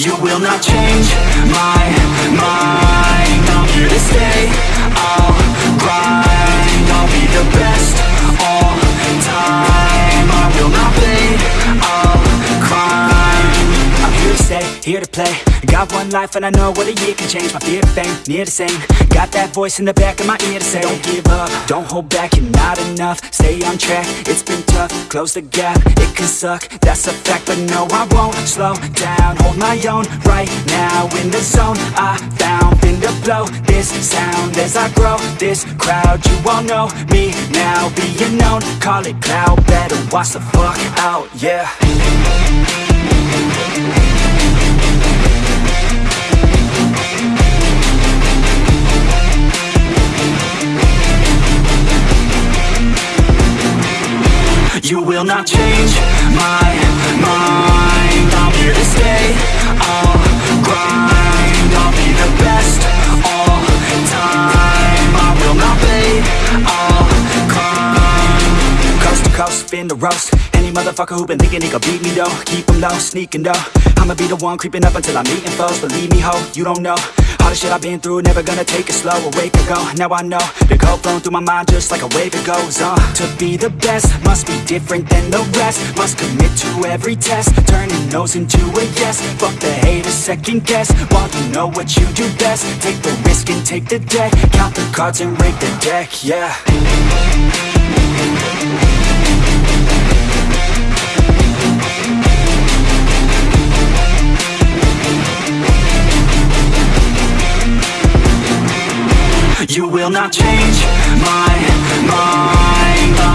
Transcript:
You will not change my mind. I'm here to stay here to play. Got one life and I know what a year can change. My fear of fame, near the same Got that voice in the back of my ear to say Don't give up, don't hold back, you're not enough. Stay on track, it's been tough. Close the gap, it can suck. That's a fact, but no I won't slow down. Hold my own right now in the zone. I found in to blow this sound As I grow. This crowd You all know me. Now Being known, call it cloud. Better watch the fuck out, yeah You will not change my mind. I'm here to stay I'll grind. I'll be the best all time. I will not fade I'll climb Coast to coast, spin the roast. Any motherfucker who been thinking he could beat me though Keep him low, sneaking though. I'ma be the one creeping up until I'm meeting foes. Believe me ho, you don't know all the shit I've been through, never gonna take it slow Awake and go, now I know The code flowing through my mind just like a wave it goes on. To be the best, must be different than the rest. Must commit to every test, turning no's into a yes. Fuck the haters, second guess, while you know what you do best. Take the risk and take the debt, count the cards and rake the deck, yeah You will not change my mind.